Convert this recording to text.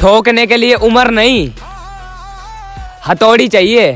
ठोकने के लिए उम्र नहीं हथौड़ी चाहिए।